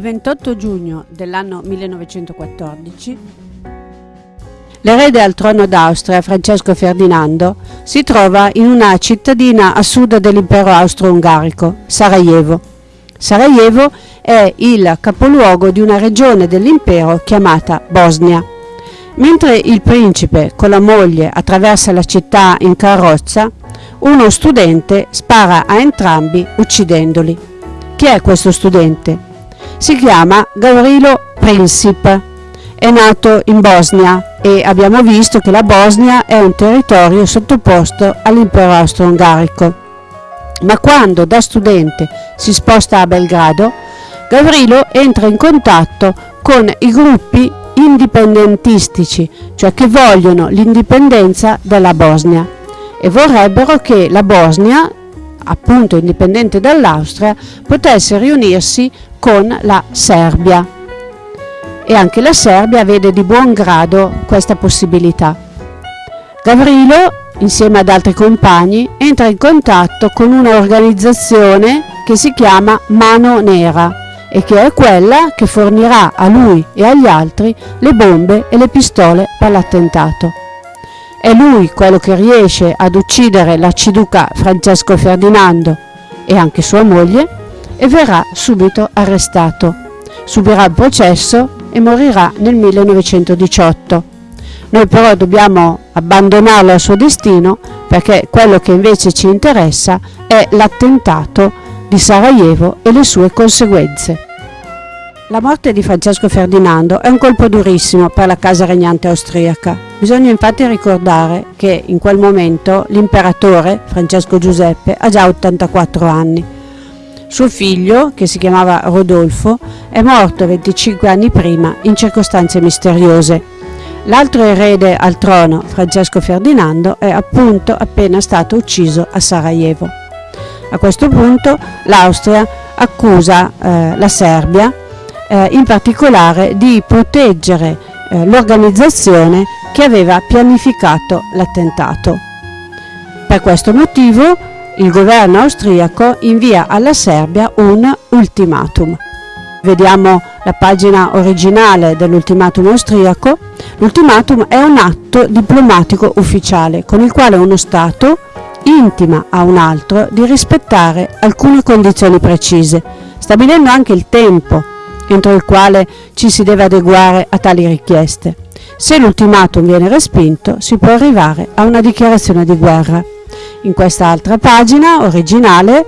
Il 28 giugno dell'anno 1914 l'erede al trono d'Austria, Francesco Ferdinando, si trova in una cittadina a sud dell'impero austro-ungarico, Sarajevo. Sarajevo è il capoluogo di una regione dell'impero chiamata Bosnia. Mentre il principe con la moglie attraversa la città in carrozza, uno studente spara a entrambi uccidendoli. Chi è questo studente? Si chiama Gavrilo Princip. È nato in Bosnia e abbiamo visto che la Bosnia è un territorio sottoposto all'impero austro-ungarico. Ma quando da studente si sposta a Belgrado, Gavrilo entra in contatto con i gruppi indipendentistici, cioè che vogliono l'indipendenza della Bosnia e vorrebbero che la Bosnia, appunto indipendente dall'Austria, potesse riunirsi con la Serbia. E anche la Serbia vede di buon grado questa possibilità. Gavrilo, insieme ad altri compagni, entra in contatto con un'organizzazione che si chiama Mano Nera e che è quella che fornirà a lui e agli altri le bombe e le pistole per l'attentato. È lui quello che riesce ad uccidere l'arciduca Francesco Ferdinando e anche sua moglie e verrà subito arrestato. Subirà il processo e morirà nel 1918. Noi però dobbiamo abbandonarlo al suo destino perché quello che invece ci interessa è l'attentato di Sarajevo e le sue conseguenze. La morte di Francesco Ferdinando è un colpo durissimo per la casa regnante austriaca. Bisogna infatti ricordare che in quel momento l'imperatore, Francesco Giuseppe, ha già 84 anni. Suo figlio, che si chiamava Rodolfo, è morto 25 anni prima in circostanze misteriose. L'altro erede al trono, Francesco Ferdinando, è appunto appena stato ucciso a Sarajevo. A questo punto l'Austria accusa eh, la Serbia eh, in particolare di proteggere eh, l'organizzazione che aveva pianificato l'attentato. Per questo motivo il governo austriaco invia alla Serbia un ultimatum. Vediamo la pagina originale dell'ultimatum austriaco. L'ultimatum è un atto diplomatico ufficiale con il quale uno Stato intima a un altro di rispettare alcune condizioni precise, stabilendo anche il tempo entro il quale ci si deve adeguare a tali richieste. Se l'ultimatum viene respinto, si può arrivare a una dichiarazione di guerra. In questa altra pagina originale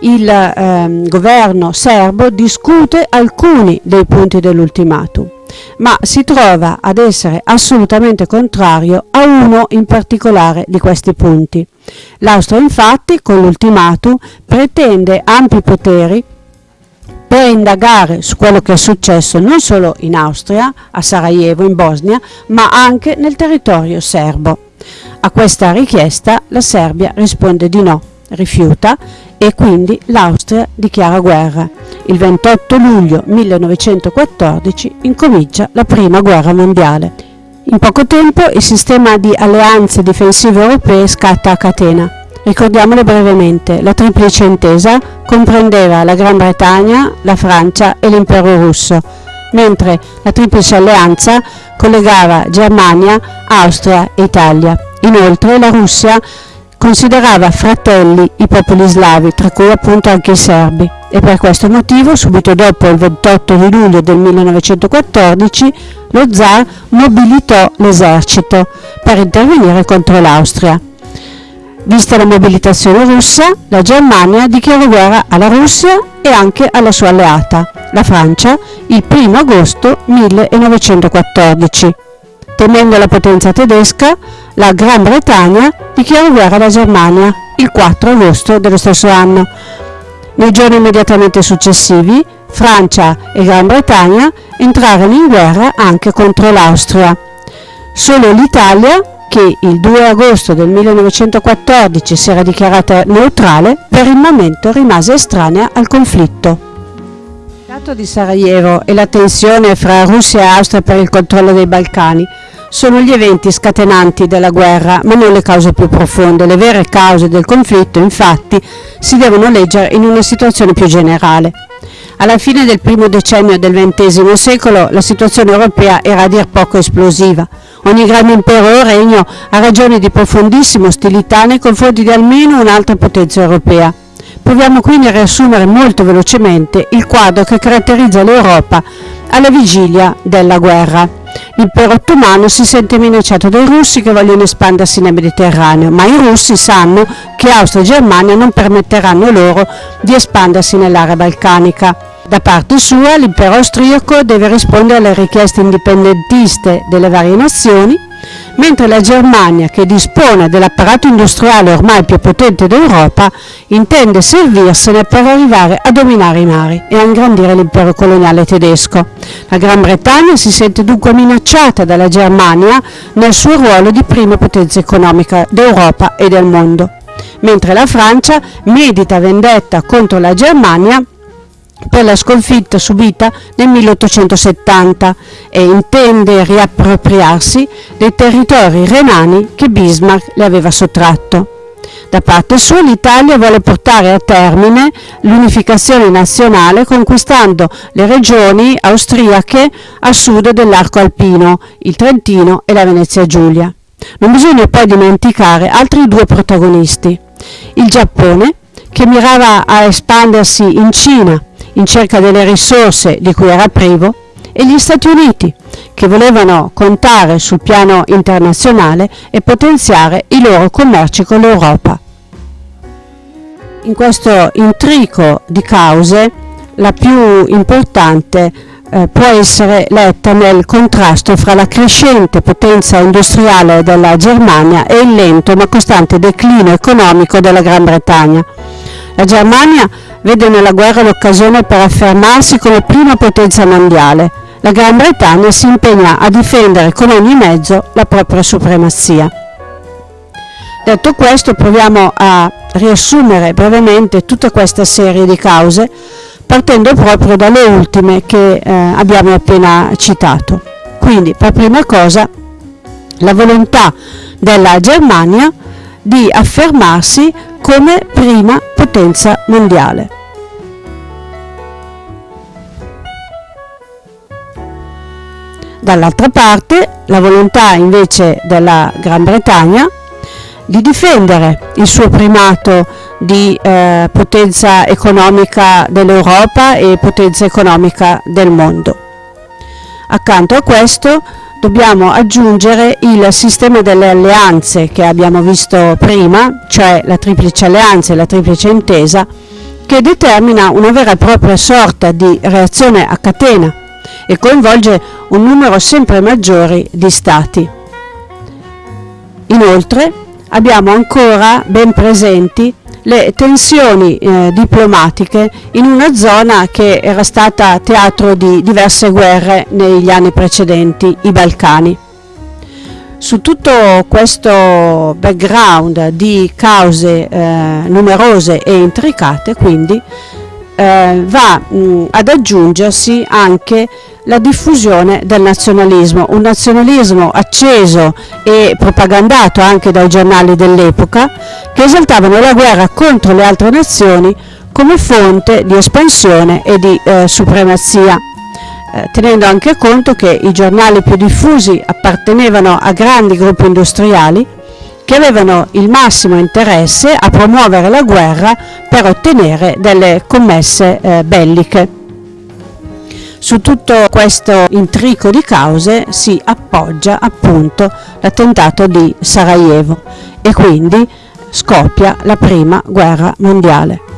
il eh, governo serbo discute alcuni dei punti dell'ultimatum, ma si trova ad essere assolutamente contrario a uno in particolare di questi punti. L'Austria infatti con l'ultimatum pretende ampi poteri per indagare su quello che è successo non solo in Austria, a Sarajevo, in Bosnia, ma anche nel territorio serbo. A questa richiesta la Serbia risponde di no, rifiuta e quindi l'Austria dichiara guerra. Il 28 luglio 1914 incomincia la prima guerra mondiale. In poco tempo il sistema di alleanze difensive europee scatta a catena. Ricordiamole brevemente, la triplice intesa comprendeva la Gran Bretagna, la Francia e l'impero russo, mentre la triplice alleanza collegava Germania, Austria e Italia. Inoltre la Russia considerava fratelli i popoli slavi, tra cui appunto anche i serbi, e per questo motivo, subito dopo il 28 di luglio del 1914, lo zar mobilitò l'esercito per intervenire contro l'Austria. Vista la mobilitazione russa, la Germania dichiarò guerra alla Russia e anche alla sua alleata, la Francia, il 1 agosto 1914. Temendo la potenza tedesca, la Gran Bretagna dichiarò guerra alla Germania il 4 agosto dello stesso anno. Nei giorni immediatamente successivi, Francia e Gran Bretagna entrarono in guerra anche contro l'Austria. Solo l'Italia che il 2 agosto del 1914 si era dichiarata neutrale, per il momento rimase estranea al conflitto. Il dato di Sarajevo e la tensione fra Russia e Austria per il controllo dei Balcani sono gli eventi scatenanti della guerra, ma non le cause più profonde. Le vere cause del conflitto, infatti, si devono leggere in una situazione più generale. Alla fine del primo decennio del XX secolo la situazione europea era a dir poco esplosiva. Ogni grande impero o regno ha ragioni di profondissima ostilità nei confronti di almeno un'altra potenza europea. Proviamo quindi a riassumere molto velocemente il quadro che caratterizza l'Europa alla vigilia della guerra. L'impero ottomano si sente minacciato dai russi che vogliono espandersi nel Mediterraneo, ma i russi sanno che Austria e Germania non permetteranno loro di espandersi nell'area balcanica. Da parte sua l'impero austriaco deve rispondere alle richieste indipendentiste delle varie nazioni mentre la Germania, che dispone dell'apparato industriale ormai più potente d'Europa, intende servirsene per arrivare a dominare i mari e a ingrandire l'impero coloniale tedesco. La Gran Bretagna si sente dunque minacciata dalla Germania nel suo ruolo di prima potenza economica d'Europa e del mondo, mentre la Francia medita vendetta contro la Germania per la sconfitta subita nel 1870 e intende riappropriarsi dei territori renani che Bismarck le aveva sottratto. Da parte sua l'Italia vuole portare a termine l'unificazione nazionale conquistando le regioni austriache a sud dell'arco alpino, il Trentino e la Venezia Giulia. Non bisogna poi dimenticare altri due protagonisti, il Giappone che mirava a espandersi in Cina in cerca delle risorse di cui era privo, e gli Stati Uniti, che volevano contare sul piano internazionale e potenziare i loro commerci con l'Europa. In questo intrico di cause, la più importante eh, può essere letta nel contrasto fra la crescente potenza industriale della Germania e il lento ma costante declino economico della Gran Bretagna. La Germania vede nella guerra l'occasione per affermarsi come prima potenza mondiale. La Gran Bretagna si impegna a difendere con ogni mezzo la propria supremazia. Detto questo, proviamo a riassumere brevemente tutta questa serie di cause, partendo proprio dalle ultime che eh, abbiamo appena citato. Quindi, per prima cosa, la volontà della Germania di affermarsi come prima potenza mondiale. Dall'altra parte la volontà invece della Gran Bretagna di difendere il suo primato di eh, potenza economica dell'Europa e potenza economica del mondo. Accanto a questo dobbiamo aggiungere il sistema delle alleanze che abbiamo visto prima, cioè la triplice alleanza e la triplice intesa, che determina una vera e propria sorta di reazione a catena e coinvolge un numero sempre maggiore di Stati. Inoltre abbiamo ancora ben presenti le tensioni eh, diplomatiche in una zona che era stata teatro di diverse guerre negli anni precedenti, i Balcani. Su tutto questo background di cause eh, numerose e intricate, quindi, eh, va mh, ad aggiungersi anche la diffusione del nazionalismo, un nazionalismo acceso e propagandato anche dai giornali dell'epoca che esaltavano la guerra contro le altre nazioni come fonte di espansione e di eh, supremazia, eh, tenendo anche conto che i giornali più diffusi appartenevano a grandi gruppi industriali che avevano il massimo interesse a promuovere la guerra per ottenere delle commesse eh, belliche. Su tutto questo intrico di cause si appoggia appunto l'attentato di Sarajevo e quindi scoppia la prima guerra mondiale.